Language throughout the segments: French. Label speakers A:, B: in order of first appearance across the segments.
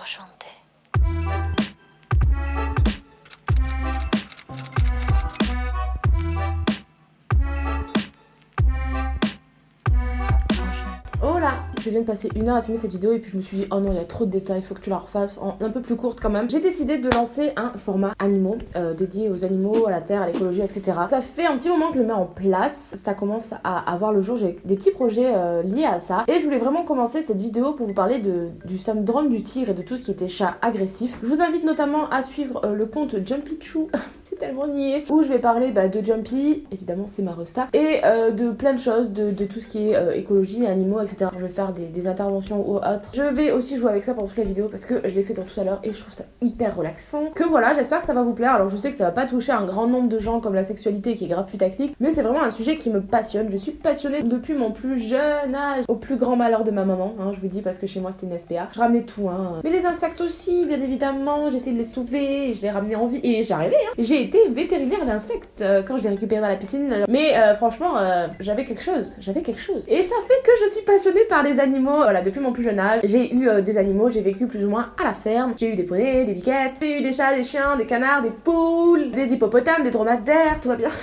A: Enchanté.
B: Je viens de passer une heure à filmer cette vidéo et puis je me suis dit oh non il y a trop de détails, il faut que tu la refasses en un peu plus courte quand même. J'ai décidé de lancer un format animaux euh, dédié aux animaux, à la terre, à l'écologie, etc. Ça fait un petit moment que je le mets en place, ça commence à avoir le jour, j'ai des petits projets euh, liés à ça et je voulais vraiment commencer cette vidéo pour vous parler de, du syndrome du tigre et de tout ce qui était chat agressif. Je vous invite notamment à suivre euh, le compte Jumpy Choo c'est tellement niais. Où je vais parler bah, de Jumpy, évidemment c'est ma resta, et de plein de choses, de, de tout ce qui est écologie, animaux, etc. Je vais faire des, interventions ou autres. Je vais aussi jouer avec ça pendant toute la vidéo parce que je l'ai fait dans tout à l'heure et je trouve ça hyper relaxant. Que voilà, j'espère que ça va vous plaire. Alors je sais que ça va pas toucher un grand nombre de gens comme la sexualité qui est grave putaclic, mais c'est vraiment un sujet qui me passionne. Je suis passionnée depuis mon plus jeune âge, au plus grand malheur de ma maman, hein, je vous dis parce que chez moi c'était une SPA. Je ramenais tout, hein. Mais les insectes aussi, bien évidemment, j'essaie de les sauver, je les ramenais en vie et j'arrivais, hein. J'ai été vétérinaire d'insectes euh, quand je l'ai récupéré dans la piscine. Mais euh, franchement, euh, j'avais quelque chose. J'avais quelque chose. Et ça fait que je suis passionnée par les animaux. Voilà, depuis mon plus jeune âge, j'ai eu euh, des animaux. J'ai vécu plus ou moins à la ferme. J'ai eu des poneys, des biquettes. J'ai eu des chats, des chiens, des canards, des poules, des hippopotames, des dromadaires. Tout va bien.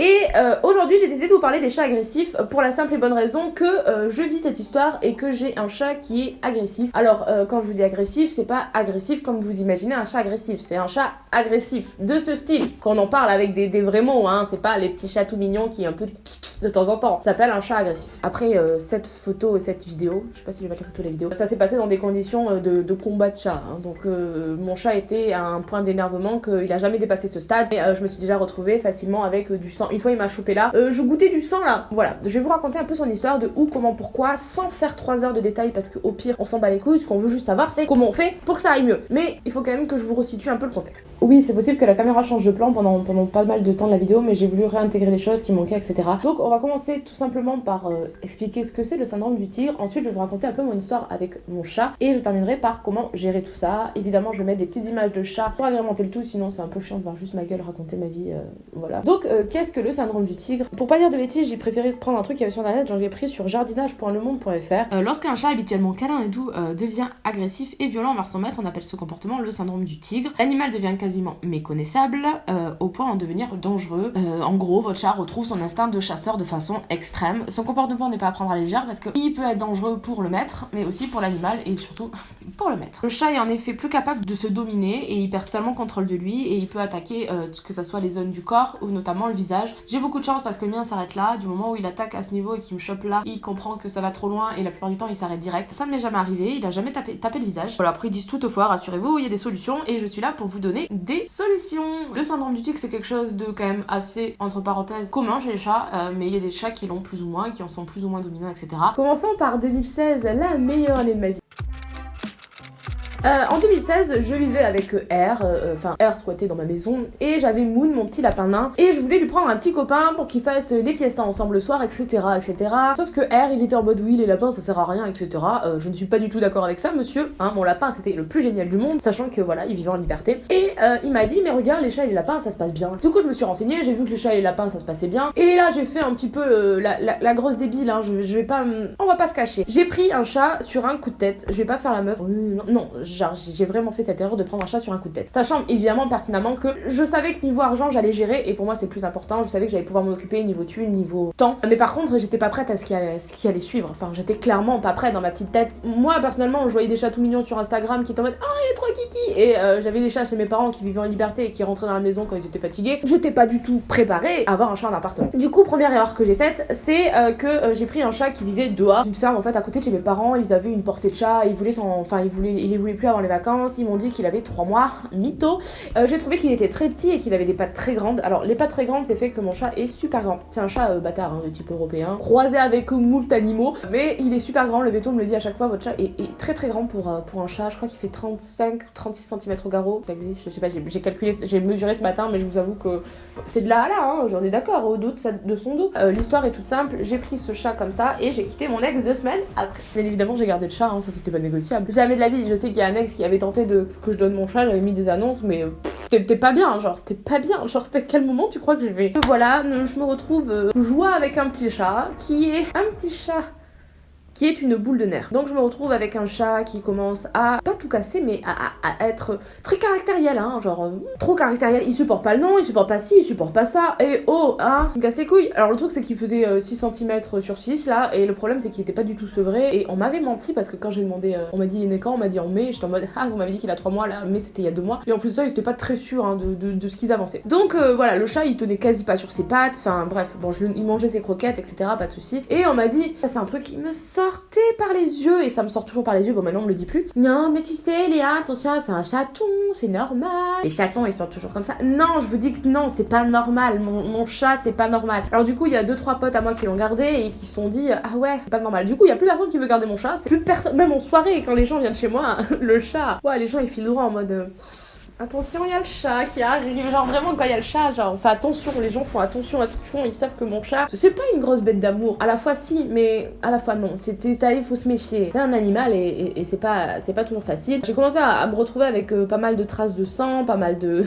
B: Et euh, aujourd'hui, j'ai décidé de vous parler des chats agressifs pour la simple et bonne raison que euh, je vis cette histoire et que j'ai un chat qui est agressif. Alors, euh, quand je vous dis agressif, c'est pas agressif comme vous imaginez un chat agressif, c'est un chat agressif de ce style. Qu'on en parle avec des, des vrais mots, hein, c'est pas les petits chats tout mignons qui un peu de temps en temps. Ça s'appelle un chat agressif. Après euh, cette photo et cette vidéo, je sais pas si je vais mettre la photo et la vidéo, ça s'est passé dans des conditions euh, de, de combat de chat. Hein. Donc euh, mon chat était à un point d'énervement qu'il a jamais dépassé ce stade. Et je me suis déjà retrouvée facilement avec du sang. Une fois il m'a chopé là, je goûtais du sang là. Voilà, je vais vous raconter un peu son histoire de où, comment, pourquoi, sans faire 3 heures de détails parce qu'au pire on s'en bat les couilles. Ce qu'on veut juste savoir c'est comment on fait pour que ça aille mieux. Mais il faut quand même que je vous resitue un peu le contexte. Oui, c'est possible que la caméra change de plan pendant, pendant pas mal de temps de la vidéo, mais j'ai voulu réintégrer les choses qui manquaient, etc. Donc on va commencer tout simplement par euh, expliquer ce que c'est le syndrome du tigre. Ensuite, je vais vous raconter un peu mon histoire avec mon chat et je terminerai par comment gérer tout ça. Évidemment, je vais mettre des petites images de chat pour agrémenter le tout, sinon c'est un peu chiant de voir juste ma gueule raconter ma vie. Euh, voilà. Donc, euh, qu'est-ce que le syndrome du tigre? Pour pas dire de bêtises, j'ai préféré prendre un truc qui avait sur internet, j'en ai pris sur jardinage.lemonde.fr. Lorsqu'un chat habituellement câlin et doux devient agressif et violent envers son maître, on appelle ce comportement le syndrome du tigre. L'animal devient quasiment méconnaissable au point d'en devenir dangereux. en gros, votre chat retrouve son instinct de chasseur de façon extrême. Son comportement n'est pas à prendre à la légère parce qu'il peut être dangereux pour le maître, mais aussi pour l'animal et surtout pour le maître. Le chat est en effet plus capable de se dominer et il perd totalement contrôle de lui et il peut attaquer euh, que ce soit les zones du corps ou notamment le visage. J'ai beaucoup de chance parce que le mien s'arrête là. Du moment où il attaque à ce niveau et qu'il me chope là, il comprend que ça va trop loin et la plupart du temps il s'arrête direct. Ça ne m'est jamais arrivé, il a jamais tapé, le visage. Voilà, après ils disent toutefois, rassurez-vous, il y a des solutions et je suis là pour vous donner des solutions. Le syndrome du tic c'est quelque chose de quand même assez, entre parenthèses, commun chez les chats, euh, mais il y a des chats qui l'ont plus ou moins, qui en sont plus ou moins dominants, etc. Commençons par 2016, la meilleure année de ma vie. Euh, en 2016, je vivais avec R, euh, enfin R squattait dans ma maison, et j'avais Moon, mon petit lapin nain, et je voulais lui prendre un petit copain pour qu'il fasse les fiestas ensemble le soir, etc., etc. Sauf que R, il était en mode oui, les lapins ça sert à rien, etc. Euh, je ne suis pas du tout d'accord avec ça, monsieur. Hein, mon lapin c'était le plus génial du monde, sachant que voilà, il vivait en liberté. Et euh, il m'a dit, mais regarde, les chats et les lapins ça se passe bien. Du coup, je me suis renseignée, j'ai vu que les chats et les lapins ça se passait bien, et là j'ai fait un petit peu euh, la, la, la, grosse débile, hein, je, vais pas, on va pas se cacher. J'ai pris un chat sur un coup de tête, je vais pas faire la meuf, non, non genre j'ai vraiment fait cette erreur de prendre un chat sur un coup de tête. Sachant évidemment pertinemment que je savais que niveau argent j'allais gérer et pour moi c'est plus important, je savais que j'allais pouvoir m'en occuper niveau thune, niveau temps. Mais par contre j'étais pas prête à ce qui allait, ce qui allait suivre, enfin j'étais clairement pas prête dans ma petite tête. Moi personnellement je voyais des chats tout mignons sur Instagram qui étaient en mode oh il est trop kiki et euh, j'avais des chats chez mes parents qui vivaient en liberté et qui rentraient dans la maison quand ils étaient fatigués. J'étais pas du tout préparée à avoir un chat en appartement. Du coup première erreur que j'ai faite c'est euh, que euh, j'ai pris un chat qui vivait dehors, une ferme en fait à côté de chez mes parents, ils avaient une portée de chat, ils voulaient s'en... enfin ils voulaient plus avant les vacances, ils m'ont dit qu'il avait 3 mois, mytho. Euh, j'ai trouvé qu'il était très petit et qu'il avait des pattes très grandes. Alors les pattes très grandes, c'est fait que mon chat est super grand. C'est un chat euh, bâtard hein, de type européen, croisé avec moult animaux, mais il est super grand. Le veto me le dit à chaque fois, votre chat est, très très grand pour, euh, pour un chat. Je crois qu'il fait 35-36 cm au garrot. Ça existe, je sais pas, j'ai calculé, j'ai mesuré ce matin, mais je vous avoue que c'est de là à là, hein, j'en ai d'accord, au dos de, de son dos. L'histoire est toute simple, j'ai pris ce chat comme ça et j'ai quitté mon ex deux semaines après. Bien évidemment, j'ai gardé le chat, hein, ça c'était pas négociable. Jamais de la vie, je sais qu'il y a qui avait tenté de que je donne mon chat, j'avais mis des annonces, mais t'es pas bien, genre t'es pas bien, genre à quel moment tu crois que je vais? Voilà, je me retrouve euh, joie avec un petit chat qui est un petit chat qui est une boule de nerfs. Donc je me retrouve avec un chat qui commence à pas tout casser, mais à, être très caractériel, hein, genre euh, trop caractériel. Il supporte pas le nom, il supporte pas ci, il supporte pas ça, et oh, hein, il me casse les couilles. Alors le truc c'est qu'il faisait 6 euh, cm sur 6 là, et le problème c'est qu'il était pas du tout sevré, et on m'avait menti parce que quand j'ai demandé, euh, on m'a dit il est quand, on m'a dit en mai, j'étais en mode ah vous m'avez dit qu'il a 3 mois là, mais c'était il y a 2 mois, et en plus de ça ils étaient pas très sûrs hein, de, de, ce qu'ils avançaient. Donc voilà, le chat il tenait quasi pas sur ses pattes, enfin bref, bon je, il mangeait ses croquettes, etc. Pas de soucis. Et on m'a dit, c'est un truc qui me par les yeux, et ça me sort toujours par les yeux, bon maintenant on me le dit plus. Non, mais tu sais, Léa, ton chien c'est un chaton, c'est normal. Les chatons ils sont toujours comme ça. Non, je vous dis que non, c'est pas normal. Mon, chat c'est pas normal. Alors du coup, il y a deux trois potes à moi qui l'ont gardé et qui se sont dit, ah ouais, pas normal. Du coup, il y a plus personne qui veut garder mon chat, c'est plus personne, même en soirée, quand les gens viennent chez moi, le chat, ouais, les gens ils filent droit en mode. Euh, Attention, il y a le chat qui arrive. Genre vraiment quand il y a le chat, genre on fait attention, les gens font attention à ce qu'ils font, ils savent que mon chat, c'est pas une grosse bête d'amour. À la fois si, mais à la fois non. C'est il faut se méfier. C'est un animal et, c'est pas toujours facile. J'ai commencé à, me retrouver avec euh, pas mal de traces de sang, pas mal de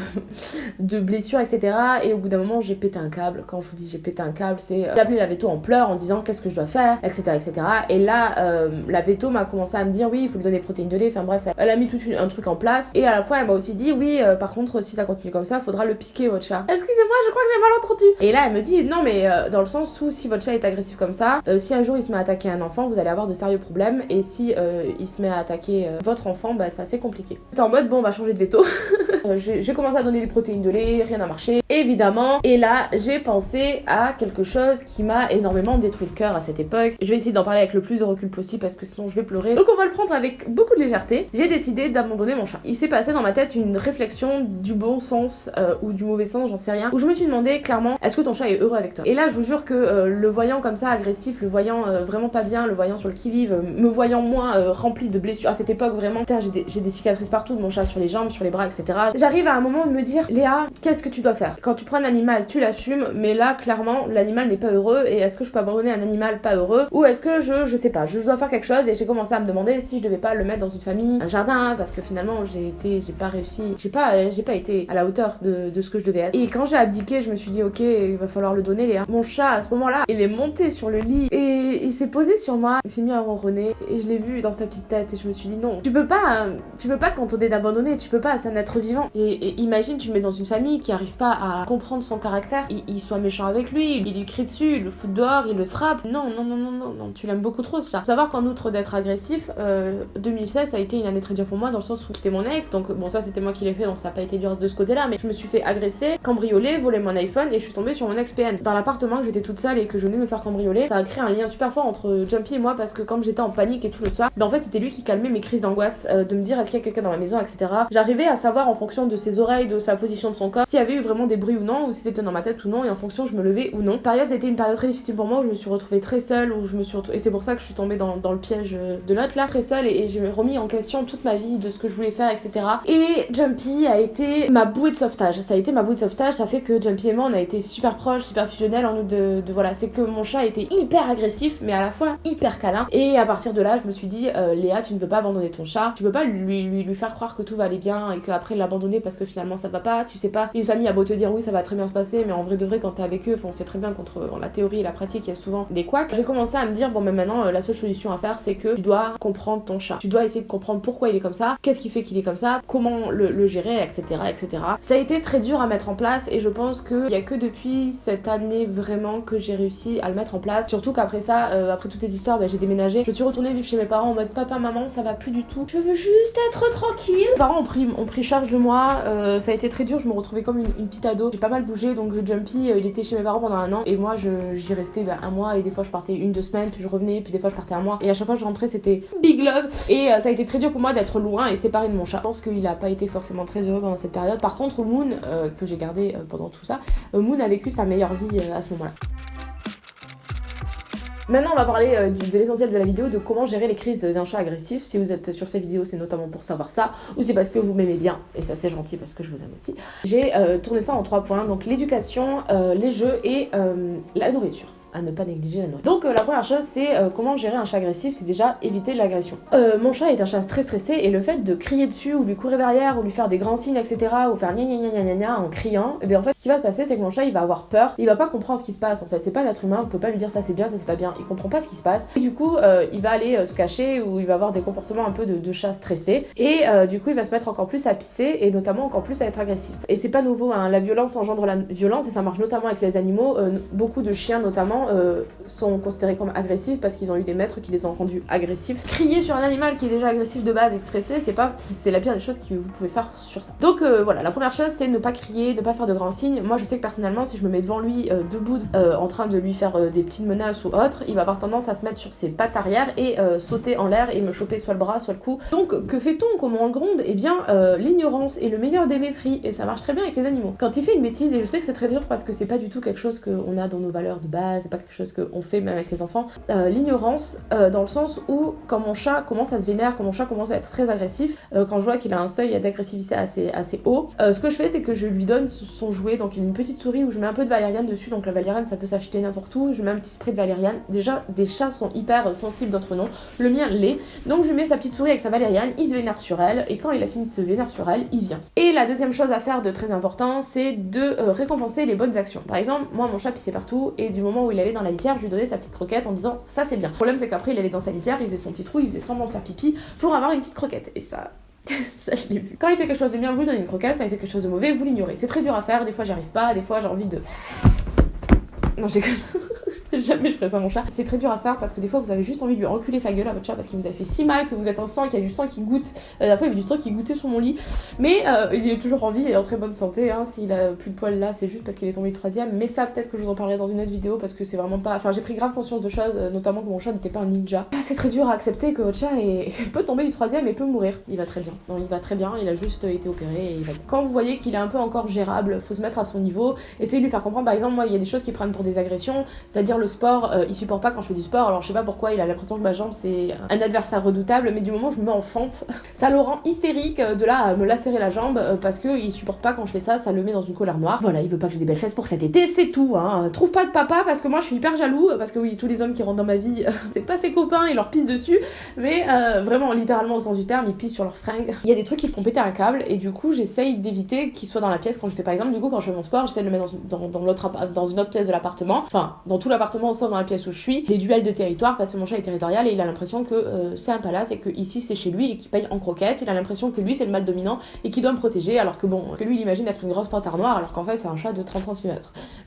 B: blessures, etc. Et au bout d'un moment, j'ai pété un câble. Quand je vous dis j'ai pété un câble, c'est euh, j'ai appelé la veto en pleurs en disant qu'est-ce que je dois faire, etc., etc. Et là, euh, la veto m'a commencé à me dire oui, il faut lui donner des protéines de lait. Enfin bref, elle a mis tout un truc en place. Et à la fois, elle m'a aussi dit oui, euh, par contre, si ça continue comme ça, faudra le piquer votre chat. Excusez-moi, je crois que j'ai mal entendu. Et là, elle me dit non, mais euh, dans le sens où si votre chat est agressif comme ça, euh, si un jour il se met à attaquer un enfant, vous allez avoir de sérieux problèmes. Et si il se met à attaquer votre enfant, bah c'est assez compliqué. T'es en mode bon, on va changer de veto. j'ai commencé à donner des protéines de lait, rien n'a marché, évidemment. Et là, j'ai pensé à quelque chose qui m'a énormément détruit le cœur à cette époque. Je vais essayer d'en parler avec le plus de recul possible parce que sinon je vais pleurer. Donc on va le prendre avec beaucoup de légèreté. J'ai décidé d'abandonner mon chat. Il s'est passé dans ma tête une réflexion du bon sens euh, ou du mauvais sens, j'en sais rien, où je me suis demandé clairement est-ce que ton chat est heureux avec toi? Et là, je vous jure que euh, le voyant comme ça agressif, le voyant euh, vraiment pas bien, le voyant sur le qui-vive, me voyant moins rempli de blessures à cette époque vraiment, j'ai des, cicatrices partout de mon chat sur les jambes, sur les bras, etc. J'arrive à un moment de me dire Léa, qu'est-ce que tu dois faire? Quand tu prends un animal, tu l'assumes, mais là, clairement, l'animal n'est pas heureux et est-ce que je peux abandonner un animal pas heureux? Ou est-ce que je, je sais pas, je dois faire quelque chose et j'ai commencé à me demander si je devais pas le mettre dans une famille, un jardin, parce que finalement j'ai été, j'ai pas réussi, j'ai pas, j'ai pas été à la hauteur de, ce que je devais être. Et quand j'ai abdiqué, je me suis dit, ok, il va falloir le donner, Léa. Mon chat, à ce moment-là, il est monté sur le lit et il s'est posé sur moi. Il s'est mis à ronronner et je l'ai vu dans sa petite tête et je me suis dit, non, tu peux pas, tu peux pas te contenter d'abandonner, tu peux pas, c'est un être vivant. Et, imagine, tu mets dans une famille qui arrive pas à comprendre son caractère, il, soit méchant avec lui, il lui crie dessus, il le fout dehors, il le frappe. Non, non, non, non, non, tu l'aimes beaucoup trop, ça. Savoir qu'en outre d'être agressif, 2016 euh, a été une année très dure pour moi dans le sens où c'était mon ex, donc bon, ça c'était moi qui l'ai fait, donc ça a pas été dur de ce côté-là, mais je me suis fait agresser, cambrioler, voler mon iPhone et je suis tombée sur mon ex-PN. Dans l'appartement que j'étais toute seule et que je venais me faire cambrioler, ça a créé un lien super fort entre Jumpy et moi parce que quand j'étais en panique et tout le soir, ben en fait c'était lui qui calmait mes crises d'angoisse, euh, de me dire est-ce qu'il y a quelqu'un dans ma maison, etc. J'arrivais à savoir en fonction de ses oreilles, de sa position de son corps, s'il y avait eu vraiment des bruits ou non, ou si c'était dans ma tête ou non, et en fonction je me levais ou non. Période, c'était une période très difficile pour moi où je me suis retrouvée très seule, où je me suis et c'est pour ça que je suis tombée dans, dans le piège de l'autre là, très seule et, j'ai remis en question toute ma vie, de ce que je voulais faire, etc. Et Jumpy a été ma bouée de sauvetage. Ça a été ma bouée de sauvetage. Ça fait que Jumpy et moi, on a été super proches, super fusionnels en nous de, voilà. C'est que mon chat était hyper agressif, mais à la fois hyper câlin. Et à partir de là, je me suis dit, euh, Léa, tu ne peux pas abandonner ton chat. Tu peux pas lui, lui, lui faire croire que tout va aller bien et qu'après l'abandonner parce que finalement ça va pas. Tu sais pas. Une famille a beau te dire oui, ça va très bien se passer, mais en vrai de vrai, quand t'es avec eux, on sait très bien qu'entre la théorie et la pratique, il y a souvent des couacs. J'ai commencé à me dire, bon, mais maintenant, euh, la seule solution à faire, c'est que tu dois comprendre ton chat. Tu dois essayer de comprendre pourquoi il est comme ça, qu'est-ce qui fait qu'il est comme ça, comment le, gérer, etc., etc. Ça a été très dur à mettre en place et je pense qu'il y a que depuis cette année vraiment que j'ai réussi à le mettre en place. Surtout qu'après ça, euh, après toutes ces histoires, bah, j'ai déménagé. Je suis retournée vivre chez mes parents en mode papa, maman, ça va plus du tout. Je veux juste être tranquille. Mes parents ont pris, ont pris charge de moi. Euh, ça a été très dur. Je me retrouvais comme une, petite ado. J'ai pas mal bougé donc le Jumpy, euh, il était chez mes parents pendant un an et moi j'y restais bah, un mois et des fois je partais une, deux semaines, puis je revenais, puis des fois je partais un mois et à chaque fois je rentrais c'était big love. Et ça a été très dur pour moi d'être loin et séparé de mon chat. Je pense qu'il a pas été forcément très heureux pendant cette période. Par contre, Moon, que j'ai gardé pendant tout ça, euh, Moon a vécu sa meilleure vie euh, à ce moment-là. Maintenant, on va parler euh, de l'essentiel de la vidéo, de comment gérer les crises d'un chat agressif. Si vous êtes sur cette vidéo, c'est notamment pour savoir ça, ou c'est parce que vous m'aimez bien, et ça c'est gentil parce que je vous aime aussi. J'ai tourné ça en trois points, donc l'éducation, les jeux et la nourriture. À ne pas négliger la nourriture. Donc la première chose c'est comment gérer un chat agressif, c'est déjà éviter l'agression. mon chat est un chat très stressé et le fait de crier dessus ou lui courir derrière ou lui faire des grands signes etc ou faire gna gna gna gna gna en criant, et eh bien en fait ce qui va se passer c'est que mon chat il va avoir peur, il va pas comprendre ce qui se passe en fait, c'est pas un être humain, on peut pas lui dire ça c'est bien, ça c'est pas bien, il comprend pas ce qui se passe et du coup il va aller se cacher ou il va avoir des comportements un peu de, de chat stressé et du coup il va se mettre encore plus à pisser et notamment encore plus à être agressif. Et c'est pas nouveau, hein. la violence engendre la violence et ça marche notamment avec les animaux. Euh, beaucoup de chiens notamment euh, sont considérés comme agressifs parce qu'ils ont eu des maîtres qui les ont rendus agressifs. Crier sur un animal qui est déjà agressif de base et stressé, c'est pas, c'est la pire des choses que vous pouvez faire sur ça. Donc euh, voilà, la première chose c'est ne pas crier, ne pas faire de grands signes. Moi je sais que personnellement si je me mets devant lui debout en train de lui faire des petites menaces ou autre, il va avoir tendance à se mettre sur ses pattes arrière et sauter en l'air et me choper soit le bras soit le cou. Donc que fait-on Comment on le gronde? Eh bien l'ignorance est le meilleur des mépris et ça marche très bien avec les animaux. Quand il fait une bêtise, et je sais que c'est très dur parce que c'est pas du tout quelque chose qu'on a dans nos valeurs de base, pas quelque chose qu'on fait même avec les enfants, euh, l'ignorance euh, dans le sens où quand mon chat commence à se vénérer, quand mon chat commence à être très agressif, euh, quand je vois qu'il a un seuil d'agressivité assez, assez haut, ce que je fais c'est que je lui donne son jouet, donc une petite souris où je mets un peu de valériane dessus, donc la valériane ça peut s'acheter n'importe où, je mets un petit spray de valériane. Déjà des chats sont hyper sensibles, d'autres non, le mien l'est, donc je mets sa petite souris avec sa valériane, il se vénère sur elle, et quand il a fini de se vénérer sur elle, il vient. Et la deuxième chose à faire de très important, c'est de récompenser les bonnes actions. Par exemple, moi mon chat pissait partout et du moment où il allait dans la litière, je lui donnais sa petite croquette en disant ça c'est bien. Le problème c'est qu'après il allait dans sa litière, il faisait son petit trou, il faisait semblant de faire pipi pour avoir une petite croquette. Et ça, ça, je l'ai vu. Quand il fait quelque chose de bien, vous lui donnez une croquette. Quand il fait quelque chose de mauvais, vous l'ignorez. C'est très dur à faire. Des fois, j'y arrive pas. Des fois, j'ai envie de. Non, j'ai Jamais je ferais ça à mon chat. C'est très dur à faire parce que des fois vous avez juste envie de lui reculer sa gueule à votre chat parce qu'il vous a fait si mal que vous êtes en sang, qu'il y a du sang qui goûte. Euh, la fois il y avait du sang qui goûtait sur mon lit. Mais euh, il est toujours en vie et en très bonne santé. Hein. S'il a plus de poils là, c'est juste parce qu'il est tombé du troisième. Mais ça, peut-être que je vous en parlerai dans une autre vidéo parce que c'est vraiment pas. Enfin, j'ai pris grave conscience de choses, euh, notamment que mon chat n'était pas un ninja. Ah, c'est très dur à accepter que votre chat peut tomber du troisième et peut mourir. Il va très bien. Non, il va très bien. Il a juste été opéré et il va. Quand vous voyez qu'il est un peu encore gérable, faut se mettre à son niveau. Essayez de lui faire comprendre. Par exemple, moi, il y a des choses qui prennent pour des agressions, c'est-à-dire sport supporte pas quand je fais du sport. Alors je sais pas pourquoi il a l'impression que ma jambe c'est un adversaire redoutable, mais du moment où je me mets en fente, ça le rend hystérique euh, de là à me lacérer la jambe euh, parce que il supporte pas quand je fais ça, ça le met dans une colère noire. Voilà, il veut pas que j'ai des belles fesses pour cet été, c'est tout. Hein. Trouve pas de papa parce que moi je suis hyper jaloux parce que oui, tous les hommes qui rentrent dans ma vie, c'est pas ses copains, ils leur pissent dessus, mais euh, vraiment littéralement au sens du terme, ils pissent sur leurs fringues. Il y a des trucs qui font péter un câble et du coup j'essaye d'éviter qu'il soit dans la pièce quand je fais par exemple du coup quand je fais mon sport, j'essaie de le mettre dans, dans, l'autre dans une autre pièce de l'appartement, enfin dans tout l'appartement sauf dans la pièce où je suis. Des duels de territoire parce que mon chat est territorial et il a l'impression que euh, c'est un palace et que ici c'est chez lui et qu'il paye en croquettes. Il a l'impression que lui c'est le mal dominant et qu'il doit me protéger alors que bon, que lui il imagine être une grosse panthère noire alors qu'en fait c'est un chat de 30 cm.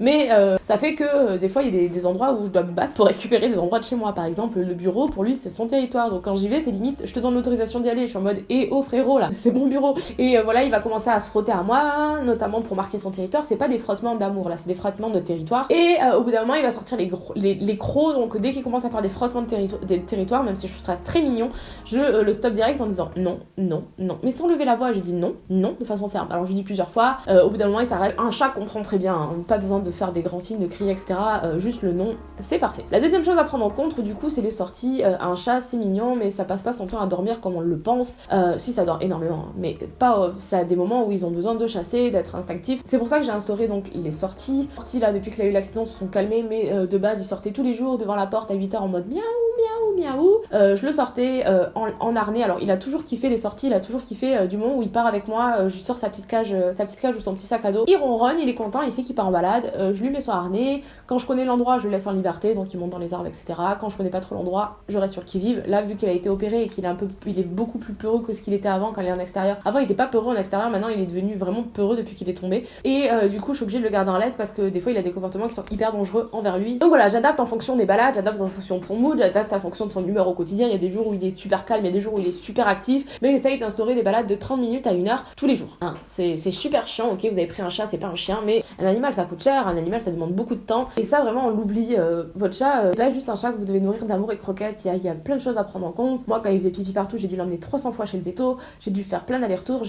B: Mais euh, ça fait que euh, des fois il y a des, endroits où je dois me battre pour récupérer des endroits de chez moi. Par exemple, le bureau pour lui c'est son territoire donc quand j'y vais c'est limite je te donne l'autorisation d'y aller. Je suis en mode et eh, oh frérot là, c'est mon bureau. Et voilà, il va commencer à se frotter à moi, notamment pour marquer son territoire. C'est pas des frottements d'amour là, c'est des frottements de territoire. Et au bout d'un moment il va sortir les, les, les crocs donc dès qu'il commence à faire des frottements de des territoires, même si je trouve très mignon, je euh, le stop direct en disant non, non, non. Mais sans lever la voix, je dis non, non, de façon ferme. Alors je dis plusieurs fois, euh, au bout d'un moment il s'arrête. Un chat comprend très bien, hein. pas besoin de faire des grands signes, de crier, etc. Euh, juste le non, c'est parfait. La deuxième chose à prendre en compte, du coup, c'est les sorties. un chat, c'est mignon, mais ça passe pas son temps à dormir comme on le pense. si ça dort énormément, hein. mais pas. ça a des moments où ils ont besoin de chasser, d'être instinctifs. C'est pour ça que j'ai instauré donc les sorties. Sorties là, depuis qu'il a eu l'accident, se sont calmées, mais de base, ils sortaient tous les jours devant la porte à 8h en mode miaou, miaou, miaou. Euh, je le sortais euh, en, harnais. Alors il a toujours kiffé les sorties, il a toujours kiffé euh, du moment où il part avec moi, je sors sa petite cage, sa petite cage ou son petit sac à dos. Il ronronne, il est content, il sait qu'il part en balade. je lui mets son harnais. Quand je connais l'endroit, je le laisse en liberté, donc il monte dans les arbres, etc. Quand je connais pas trop l'endroit, je reste sur le qui vive. Là, vu qu'il a été opéré et qu'il est un peu, il est beaucoup plus peureux que ce qu'il était avant quand il est en extérieur. Avant, il était pas peureux en extérieur, maintenant il est devenu vraiment peureux depuis qu'il est tombé. Et du coup, je suis obligée de le garder en laisse parce que des fois, il a des comportements qui sont hyper dangereux envers lui. Voilà, j'adapte en fonction des balades, j'adapte en fonction de son mood, j'adapte en fonction de son humeur au quotidien. Il y a des jours où il est super calme, il y a des jours où il est super actif. Mais j'essaye d'instaurer des balades de 30 minutes à 1 heure tous les jours. Hein, c'est super chiant, ok, vous avez pris un chat, c'est pas un chien, mais un animal ça coûte cher, un animal ça demande beaucoup de temps. Et ça vraiment on l'oublie. Euh, votre chat, euh, pas juste un chat que vous devez nourrir d'amour et de croquettes, il y, a, plein de choses à prendre en compte. Moi quand il faisait pipi partout, j'ai dû l'emmener 300 fois chez le veto, j'ai dû faire plein d'allers-retours,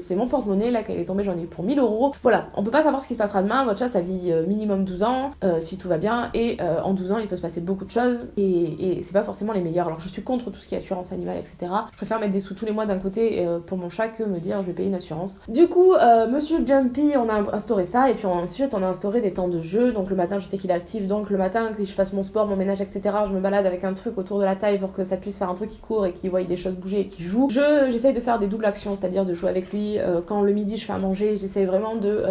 B: c'est mon porte-monnaie, là il est tombé j'en ai eu pour 1000 euros. Voilà, on peut pas savoir ce qui se passera demain, votre chat ça vit euh, minimum 12 ans, si tout va bien, et en 12 ans il peut se passer beaucoup de choses. Et c'est pas forcément les meilleurs. Alors je suis contre tout ce qui est assurance animale, etc. Je préfère mettre des sous tous les mois d'un côté euh, pour mon chat que me dire je vais payer une assurance. Du coup, euh, monsieur Jumpy, on a instauré ça et puis ensuite on a instauré des temps de jeu. Donc le matin, je sais qu'il est actif, donc le matin, que je fasse mon sport, mon ménage, etc., je me balade avec un truc autour de la taille pour que ça puisse faire un truc qui court et qui voit des choses bouger et qui joue. Je j'essaye de faire des doubles actions, c'est-à-dire de jouer avec lui. Euh, quand le midi je fais à manger, j'essaye vraiment de.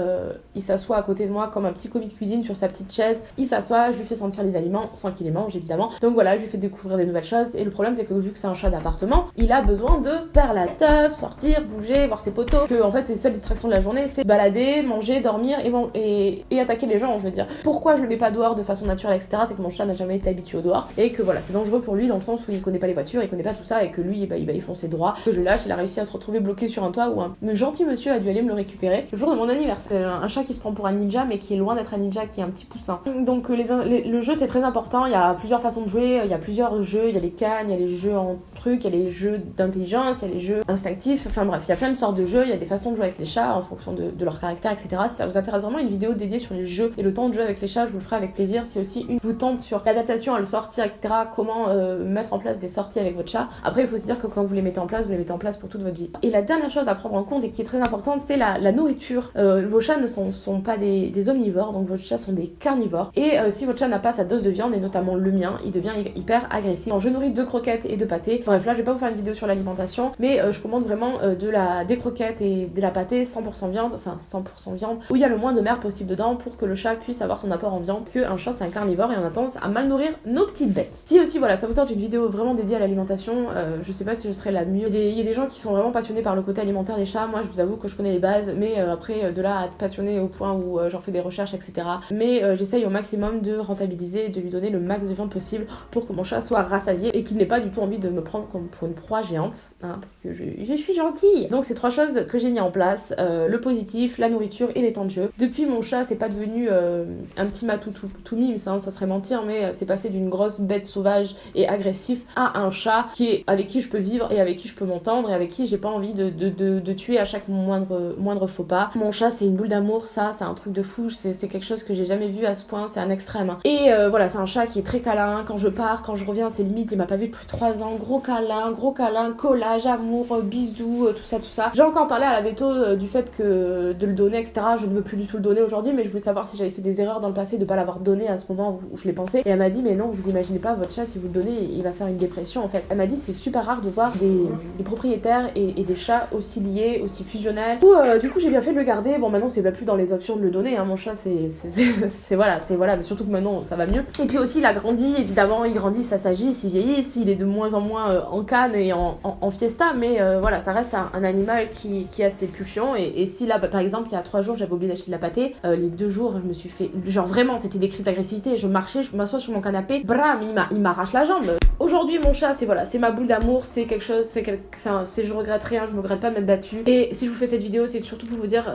B: il s'assoit à côté de moi comme un petit commis de cuisine sur sa petite chaise. Il s'assoit, je lui fais sentir les aliments sans qu'il les mange évidemment. Donc voilà, je lui fais découvrir des nouvelles choses. Et le problème c'est que vu que c'est un chat d'appartement, il a besoin de faire la teuf, sortir, bouger, voir ses potos. Que en fait ses seules distractions de la journée c'est balader, manger, dormir et, et, et, attaquer les gens, je veux dire. Pourquoi je le mets pas dehors de façon naturelle, etc. C'est que mon chat n'a jamais été habitué au dehors et que voilà, c'est dangereux pour lui dans le sens où il connaît pas les voitures, il connaît pas tout ça et que lui bah, il va y foncer droit. Que je lâche, il a réussi à se retrouver bloqué sur un toit où un gentil monsieur a dû aller me le récupérer le jour de mon anniversaire. Un chat qui se prend pour un ninja mais qui est loin d'être un ninja, qui est un petit poussin. Donc le jeu c'est très important, il y a plusieurs façons de jouer, il y a plusieurs jeux, il y a les cannes, il y a les jeux en trucs, il y a les jeux d'intelligence, il y a les jeux instinctifs, enfin bref, il y a plein de sortes de jeux, il y a des façons de jouer avec les chats en fonction de, leur caractère, etc. Si ça vous intéresse vraiment une vidéo dédiée sur les jeux et le temps de jouer avec les chats, je vous le ferai avec plaisir. Si aussi une vous tente sur l'adaptation à le sortir, etc., comment euh, mettre en place des sorties avec votre chat. Après, il faut se dire que quand vous les mettez en place, vous les mettez en place pour toute votre vie. Et la dernière chose à prendre en compte et qui est très importante, c'est la, nourriture. Euh, vos chats ne sont, pas des, omnivores, donc vos chats sont des carnivores. Euh, si votre chat n'a pas sa dose de viande, et notamment le mien, il devient hyper agressif. je nourris deux croquettes et deux pâtés. Bref, là, je vais pas vous faire une vidéo sur l'alimentation, mais je commande vraiment de la, des croquettes et de la pâtée 100% viande, enfin 100% viande, où il y a le moins de mer possible dedans pour que le chat puisse avoir son apport en viande, que un chat c'est un carnivore et on a tendance à mal nourrir nos petites bêtes. Si aussi, voilà, ça vous tente une vidéo vraiment dédiée à l'alimentation, euh, je sais pas si je serais la mieux. Il y a des gens qui sont vraiment passionnés par le côté alimentaire des chats, moi je vous avoue que je connais les bases, mais euh, après, de là à être passionné au point où j'en fais des recherches, etc. Mais j'essaye au maximum de rentabiliser et de lui donner le max de viande possible pour que mon chat soit rassasié et qu'il n'ait pas du tout envie de me prendre comme pour une proie géante, hein, parce que je, suis gentille. Donc c'est trois choses que j'ai mis en place, euh, le positif, la nourriture et les temps de jeu. Depuis mon chat, c'est pas devenu euh, un petit matou tout, tout, mimes, hein, ça serait mentir, mais euh, c'est passé d'une grosse bête sauvage et agressif à un chat qui est avec qui je peux vivre et avec qui je peux m'entendre et avec qui j'ai pas envie de, tuer à chaque moindre, faux pas. Mon chat, c'est une boule d'amour, ça, c'est un truc de fou, c'est quelque chose que j'ai jamais vu à ce point, c'est un Hein. Et voilà, c'est un chat qui est très câlin, quand je pars, quand je reviens, c'est limite, il m'a pas vu depuis 3 ans, gros câlin, gros câlin, collage, amour, bisous, tout ça, tout ça. J'ai encore parlé à la veto du fait que de le donner, etc. Je ne veux plus du tout le donner aujourd'hui, mais je voulais savoir si j'avais fait des erreurs dans le passé de pas l'avoir donné à ce moment où, je l'ai pensé. Et elle m'a dit, mais non, vous imaginez pas, votre chat, si vous le donnez, il va faire une dépression en fait. Elle m'a dit, c'est super rare de voir des, propriétaires et, des chats aussi liés, aussi fusionnels. Coup, euh, du coup j'ai bien fait de le garder. Bon, maintenant, c'est pas plus dans les options de le donner. Hein. Mon chat, c'est voilà, c'est voilà, surtout que maintenant, ça va mieux. Et puis aussi, il a grandi, évidemment, il grandit, ça s'agit, il vieillit, il est de moins en moins euh, en canne et en, fiesta, mais euh, voilà, ça reste un, animal qui, qui a ses pulsions et, si là, par exemple, il y a trois jours, j'avais oublié d'acheter de la pâtée, euh, les deux jours, je me suis fait. Genre vraiment, c'était des crises d'agressivité. Je marchais, je m'assois sur mon canapé, bram, il m'arrache la jambe. Aujourd'hui, mon chat, c'est voilà, c'est ma boule d'amour, c'est quelque chose, c'est quelque... c'est je regrette rien, je me regrette pas de m'être battue. Et si je vous fais cette vidéo, c'est surtout pour vous dire,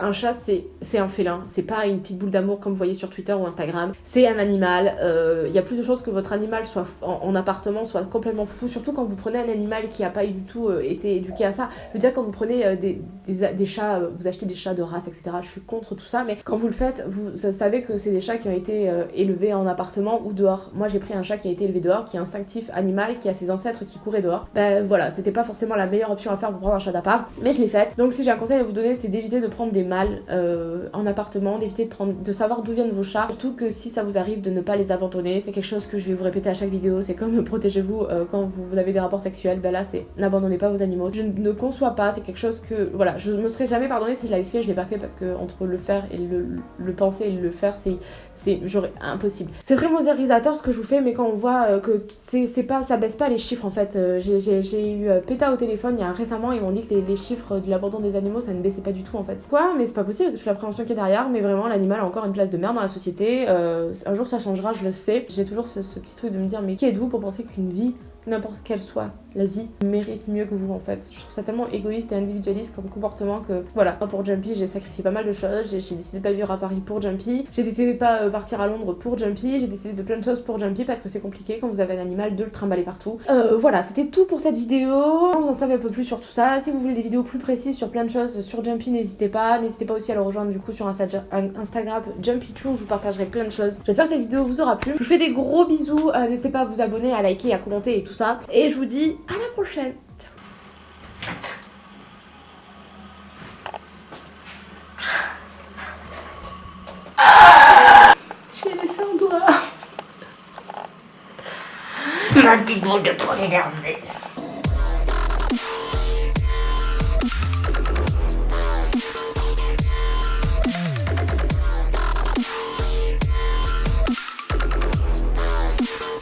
B: un chat, c'est un félin, c'est pas une petite boule d'amour comme vous voyez sur Twitter ou Instagram. C'est un animal. Euh, il y a plus de chances que votre animal soit en, appartement, soit complètement fou, surtout quand vous prenez un animal qui a pas du tout été éduqué à ça. Je veux dire, quand vous prenez des, des, chats, vous achetez des chats de race, etc. Je suis contre tout ça, mais quand vous le faites, vous savez que c'est des chats qui ont été euh, élevés en appartement ou dehors. Moi, j'ai pris un chat qui a été élevé dehors, qui est instinctif, animal, qui a ses ancêtres qui couraient dehors. Ben voilà, c'était pas forcément la meilleure option à faire pour prendre un chat d'appart, mais je l'ai faite. Donc, si j'ai un conseil à vous donner, c'est d'éviter de prendre des mâles euh, en appartement, d'éviter de prendre, de savoir d'où viennent vos chats. Surtout que si ça vous arrive de ne pas les abandonner, c'est quelque chose que je vais vous répéter à chaque vidéo. C'est comme protégez-vous euh, quand vous avez des rapports sexuels. Ben là, c'est n'abandonnez pas vos animaux. Je ne conçois pas, c'est quelque chose que voilà, je me serais jamais pardonné si je l'avais fait, je l'ai pas fait parce que entre le faire et le, penser et le faire, c'est c'est impossible. C'est très modérisateur ce que je vous fais, mais quand on voit euh, que c'est pas ça baisse pas les chiffres en fait. Euh, j'ai eu PETA au téléphone il y a récemment, ils m'ont dit que les, chiffres de l'abandon des animaux ça ne baissait pas du tout en fait. Quoi? Mais c'est pas possible, la l'appréhension qui est derrière, mais vraiment l'animal a encore une place de merde dans la société. Un jour ça changera, je le sais. J'ai toujours ce, ce petit truc de me dire mais qui êtes-vous pour penser qu'une vie n'importe quelle soit la vie mérite mieux que vous en fait. Je trouve ça tellement égoïste et individualiste comme comportement que voilà, pour Jumpy j'ai sacrifié pas mal de choses, j'ai décidé de pas vivre à Paris pour Jumpy, j'ai décidé de pas euh, partir à Londres pour Jumpy, j'ai décidé de plein de choses pour Jumpy parce que c'est compliqué quand vous avez un animal de le trimballer partout. Euh, voilà, c'était tout pour cette vidéo. Vous en savez un peu plus sur tout ça. Si vous voulez des vidéos plus précises sur plein de choses sur Jumpy, n'hésitez pas. N'hésitez pas aussi à le rejoindre du coup sur Instagram Jumpy Choo, je vous partagerai plein de choses. J'espère que cette vidéo vous aura plu. Je vous fais des gros bisous. Euh, n'hésitez pas à vous abonner, à liker, à commenter et tout ça. Et je vous dis à la prochaine. J'ai laissé un doigt.
A: Ma petite bande de poignée